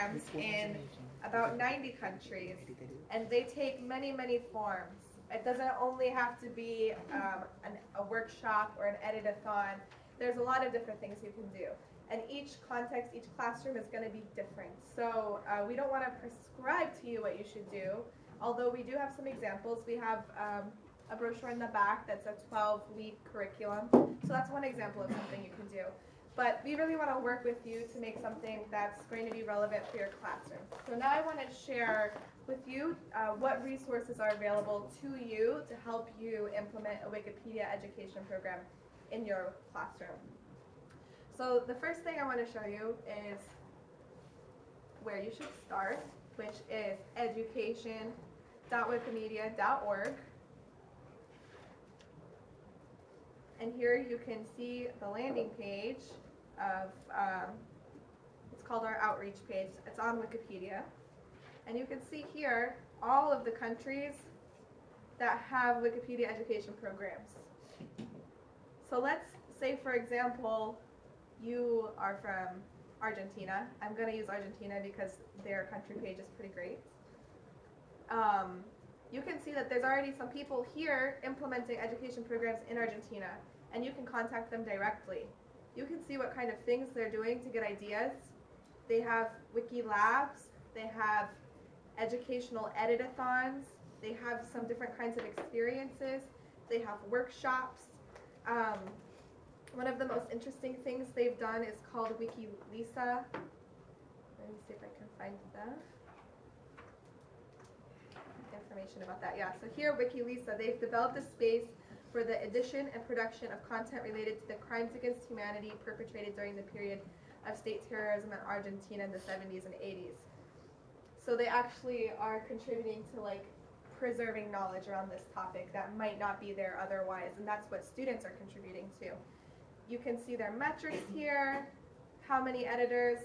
programs in about 90 countries, and they take many, many forms. It doesn't only have to be um, an, a workshop or an edit-a-thon. There's a lot of different things you can do. And each context, each classroom is going to be different. So uh, we don't want to prescribe to you what you should do, although we do have some examples. We have um, a brochure in the back that's a 12-week curriculum. So that's one example of something you can do. But we really want to work with you to make something that's going to be relevant for your classroom. So now I want to share with you uh, what resources are available to you to help you implement a Wikipedia education program in your classroom. So the first thing I want to show you is where you should start, which is education.wikimedia.org. And here you can see the landing page of, um, it's called our outreach page. It's on Wikipedia. And you can see here all of the countries that have Wikipedia education programs. So let's say, for example, you are from Argentina. I'm going to use Argentina because their country page is pretty great. Um, you can see that there's already some people here implementing education programs in Argentina, and you can contact them directly. You can see what kind of things they're doing to get ideas. They have wiki labs, they have educational edit-a-thons, they have some different kinds of experiences, they have workshops. Um, one of the most interesting things they've done is called Wiki Lesa. Let me see if I can find the information about that. Yeah, so here WikiLesa, they've developed a space for the edition and production of content related to the crimes against humanity perpetrated during the period of state terrorism in Argentina in the 70s and 80s. So they actually are contributing to like preserving knowledge around this topic that might not be there otherwise, and that's what students are contributing to. You can see their metrics here, how many editors,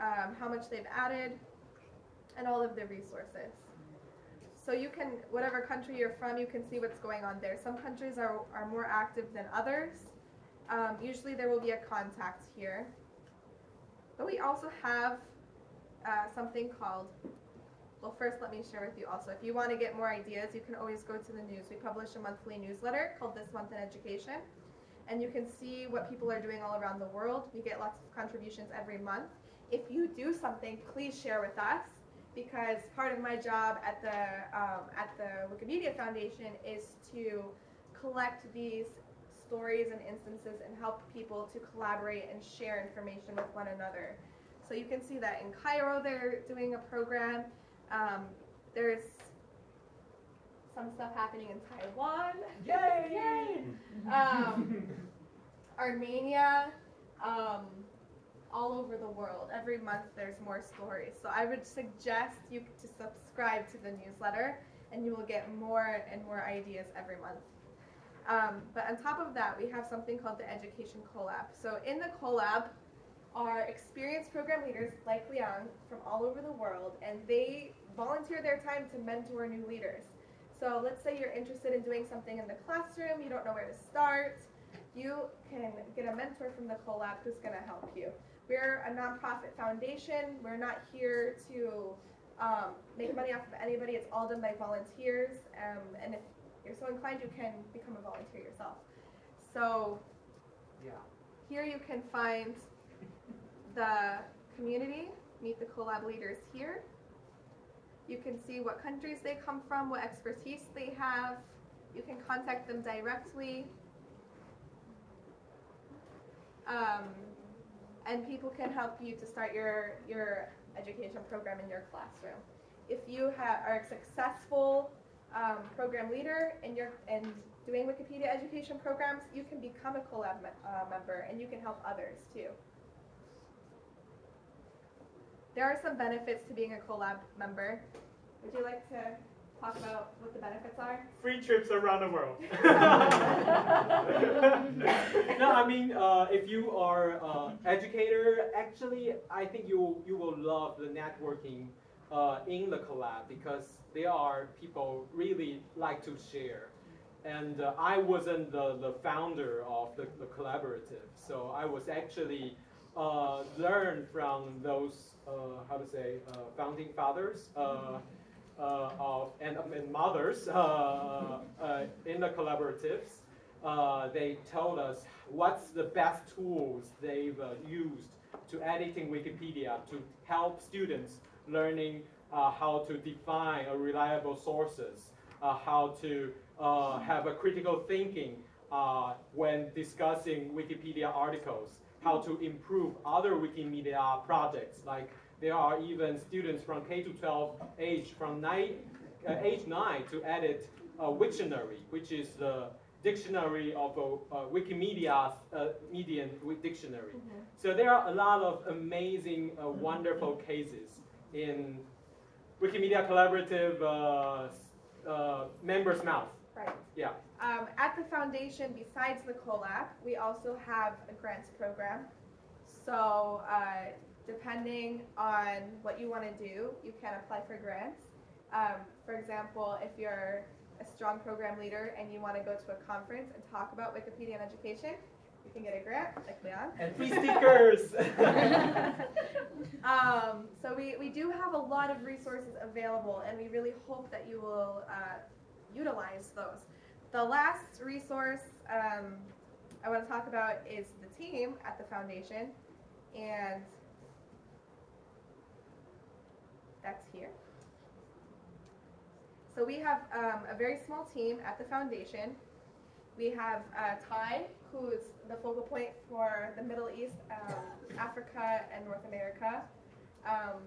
um, how much they've added, and all of the resources. So you can, whatever country you're from, you can see what's going on there. Some countries are, are more active than others. Um, usually there will be a contact here. But we also have uh, something called, well first let me share with you also, if you want to get more ideas, you can always go to the news. We publish a monthly newsletter called This Month in Education and you can see what people are doing all around the world. We get lots of contributions every month. If you do something, please share with us because part of my job at the um, at the Wikimedia Foundation is to collect these stories and instances and help people to collaborate and share information with one another. So you can see that in Cairo they're doing a program. Um, there's some stuff happening in Taiwan. Yay! Yay! Um, Armenia, um, all over the world. Every month there's more stories. So I would suggest you to subscribe to the newsletter and you will get more and more ideas every month. Um, but on top of that, we have something called the Education Collab. So in the Collab are experienced program leaders like Liang from all over the world, and they volunteer their time to mentor new leaders. So let's say you're interested in doing something in the classroom, you don't know where to start, you can get a mentor from the collab who's going to help you. We're a nonprofit foundation. We're not here to um, make money off of anybody. It's all done by volunteers. Um, and if you're so inclined, you can become a volunteer yourself. So yeah. here you can find the community, meet the collab leaders here. You can see what countries they come from, what expertise they have. You can contact them directly. Um, and people can help you to start your, your education program in your classroom. If you are a successful um, program leader and you're and doing Wikipedia education programs, you can become a Collab me uh, member and you can help others too. There are some benefits to being a Collab member. Would you like to talk about what the benefits are? Free trips around the world. no, I mean, uh, if you are uh, educator, actually, I think you you will love the networking uh, in the collab because there are people really like to share. And uh, I wasn't the, the founder of the, the collaborative, so I was actually uh, learn from those, uh, how to say, uh, founding fathers uh, uh, of, and, and mothers uh, uh, in the collaboratives. Uh, they told us what's the best tools they've uh, used to editing Wikipedia to help students learning uh, how to define a reliable sources, uh, how to uh, have a critical thinking uh, when discussing Wikipedia articles, how to improve other Wikimedia projects. Like there are even students from K to 12 age from nine, uh, age nine to edit a Wiktionary, which is the dictionary of a, uh, Wikimedia's uh, median dictionary. So there are a lot of amazing, uh, wonderful cases in Wikimedia Collaborative uh, uh, members' mouth. Right. Yeah. Um, at the foundation, besides the collab, we also have a grants program. So, uh, depending on what you want to do, you can apply for grants. Um, for example, if you're a strong program leader and you want to go to a conference and talk about Wikipedia and education, you can get a grant, like Leon. And free stickers. um, so we, we do have a lot of resources available, and we really hope that you will uh, utilize those. The last resource um, I want to talk about is the team at the foundation, and that's here. So we have um, a very small team at the foundation. We have uh, Tighe, who's the focal point for the Middle East, um, Africa, and North America. Um,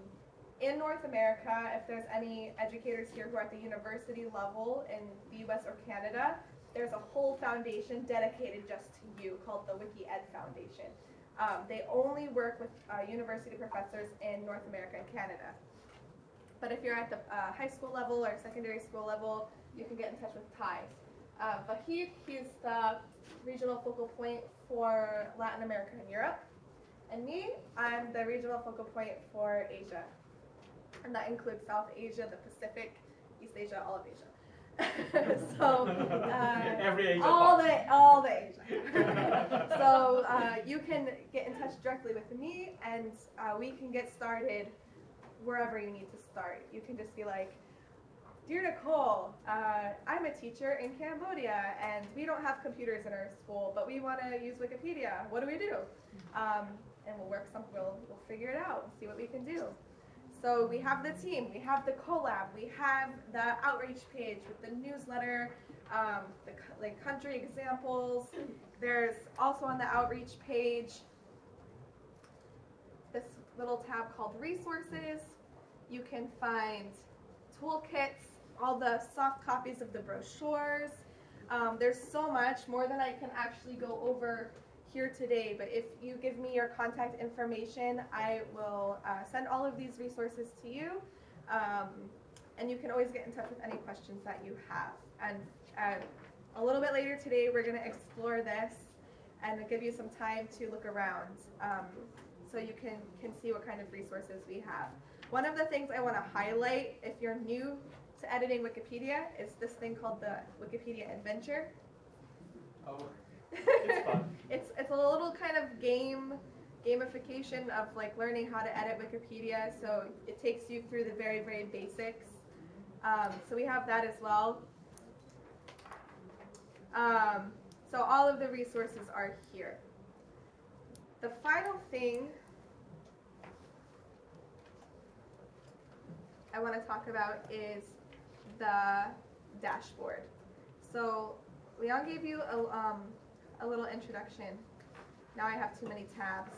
in North America, if there's any educators here who are at the university level in the US or Canada, there's a whole foundation dedicated just to you called the WikiEd Foundation. Um, they only work with uh, university professors in North America and Canada. But if you're at the uh, high school level or secondary school level, you can get in touch with Tighe. Uh, Vahid, he's the regional focal point for Latin America and Europe. And me, I'm the regional focal point for Asia. And that includes South Asia, the Pacific, East Asia, all of Asia. so, uh, Every age. all the all the Asia. so uh, you can get in touch directly with me, and uh, we can get started wherever you need to start. You can just be like, "Dear Nicole, uh, I'm a teacher in Cambodia, and we don't have computers in our school, but we want to use Wikipedia. What do we do?" Um, and we'll work some. We'll we'll figure it out. See what we can do. So we have the team, we have the collab, we have the outreach page with the newsletter, um, the like country examples. There's also on the outreach page this little tab called resources. You can find toolkits, all the soft copies of the brochures. Um, there's so much more than I can actually go over here today, but if you give me your contact information, I will uh, send all of these resources to you. Um, and you can always get in touch with any questions that you have. And uh, a little bit later today, we're going to explore this and give you some time to look around um, so you can, can see what kind of resources we have. One of the things I want to highlight if you're new to editing Wikipedia is this thing called the Wikipedia Adventure. Oh, it's fun. it's it's a little kind of game gamification of like learning how to edit Wikipedia. So it takes you through the very very basics. Um, so we have that as well. Um, so all of the resources are here. The final thing I want to talk about is the dashboard. So Leon gave you a, um, a little introduction. Now I have too many tabs.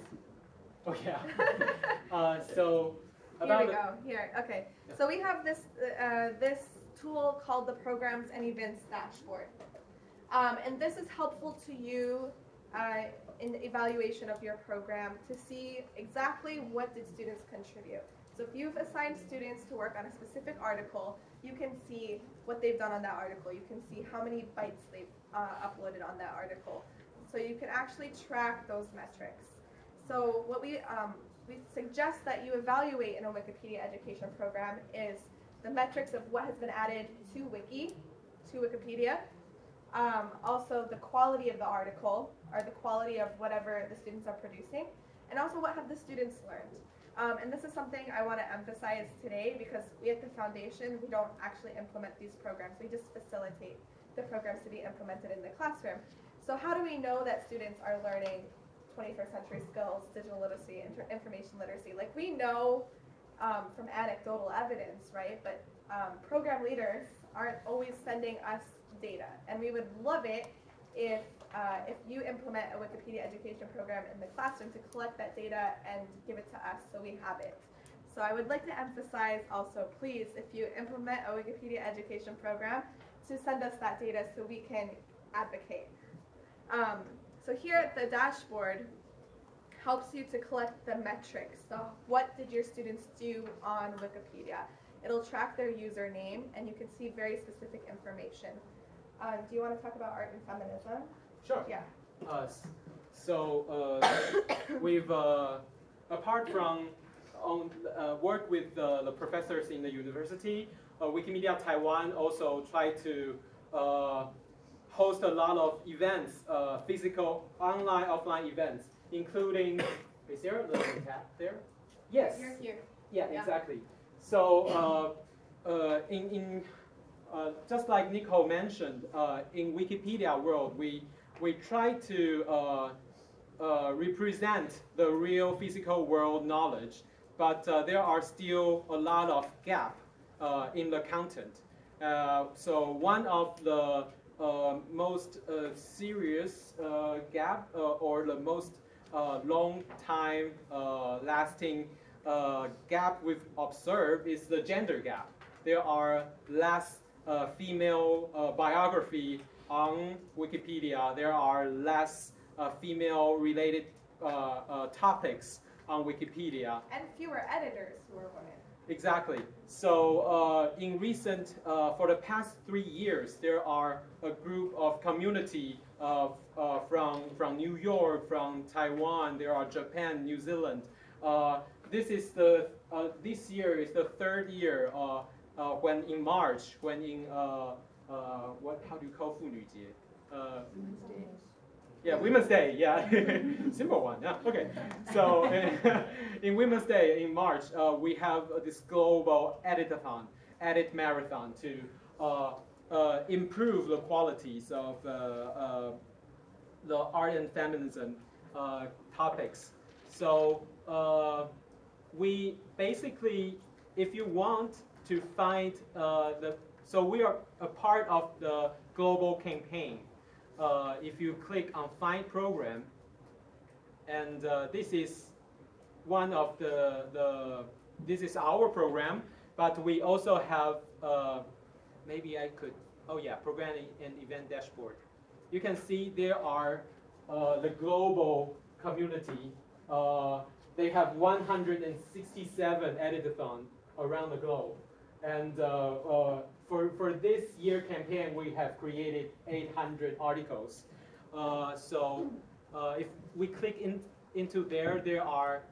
Oh yeah. Uh, so Here we go. Here, okay. Yeah. So we have this uh, this tool called the Programs and Events Dashboard, um, and this is helpful to you uh, in the evaluation of your program to see exactly what did students contribute. So if you've assigned students to work on a specific article, you can see what they've done on that article. You can see how many bytes they've uh, uploaded on that article. So you can actually track those metrics. So what we um, we suggest that you evaluate in a Wikipedia education program is the metrics of what has been added to Wiki, to Wikipedia. Um, also the quality of the article or the quality of whatever the students are producing. and also what have the students learned. Um, and this is something I want to emphasize today because we at the foundation, we don't actually implement these programs. We just facilitate the programs to be implemented in the classroom. So how do we know that students are learning 21st century skills, digital literacy, information literacy? Like we know um, from anecdotal evidence, right? But um, program leaders aren't always sending us data, and we would love it if uh, if you implement a Wikipedia education program in the classroom to collect that data and give it to us so we have it. So I would like to emphasize also, please, if you implement a Wikipedia education program, to send us that data so we can advocate. Um, so here the dashboard helps you to collect the metrics. So what did your students do on Wikipedia? It'll track their username and you can see very specific information. Um, do you want to talk about art and feminism? Sure. Yeah. Uh, so uh, we've uh, apart from on uh, work with uh, the professors in the university, uh, Wikimedia Taiwan also try to uh, host a lot of events, uh, physical, online, offline events, including. Is there a little tab there? Yes. You're here. Yeah, Yeah. exactly. So uh, uh, in, in uh, just like Nicole mentioned, uh, in Wikipedia world, we we try to uh, uh, represent the real physical world knowledge, but uh, there are still a lot of gap uh, in the content. Uh, so one of the uh, most serious gap or the most long time lasting gap we've observed is the gender gap. There are less female biography on Wikipedia. There are less uh, female related uh, uh, topics on Wikipedia. And fewer editors who are women. Exactly. So uh, in recent, uh, for the past three years, there are a group of community of, uh, from, from New York, from Taiwan, there are Japan, New Zealand. Uh, this is the, uh, this year is the third year uh, uh, when in March, when in, uh, uh, what, how do you call 妇女节? Uh, yeah, Women's Day. Yeah, simple one. Yeah. Okay. So in Women's Day in March, uh, we have uh, this global editathon, edit marathon to uh, uh, improve the qualities of uh, uh, the art and feminism uh, topics. So uh, we basically, if you want to find uh, the, so we are a part of the global campaign uh, if you click on Find Program, and uh, this is one of the, the, this is our program, but we also have, uh, maybe I could, oh yeah, Program and Event Dashboard. You can see there are uh, the global community. Uh, they have 167 editathon around the globe. And uh, for, for this year campaign, we have created 800 articles. Uh, so uh, if we click in, into there, there are,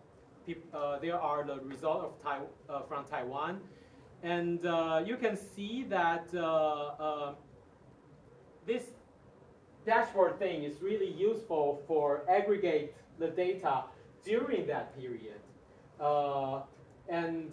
uh, there are the result of Tai- uh, from Taiwan. And uh, you can see that uh, this dashboard thing is really useful for aggregate the data during that period. And